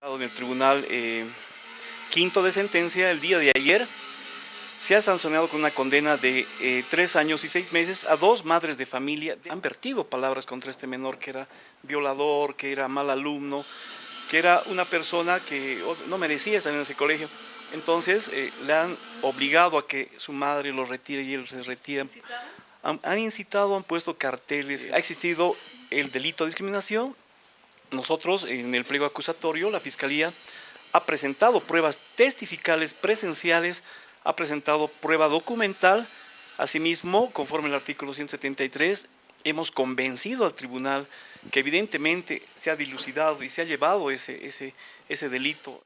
En el Tribunal eh, Quinto de Sentencia, el día de ayer, se ha sancionado con una condena de eh, tres años y seis meses a dos madres de familia. Han vertido palabras contra este menor que era violador, que era mal alumno, que era una persona que oh, no merecía estar en ese colegio. Entonces eh, le han obligado a que su madre lo retire y él se retira. Han, han incitado, han puesto carteles, ha existido el delito de discriminación. Nosotros en el pliego acusatorio, la Fiscalía ha presentado pruebas testificales presenciales ha presentado prueba documental. Asimismo, conforme al artículo 173, hemos convencido al tribunal que evidentemente se ha dilucidado y se ha llevado ese, ese, ese delito.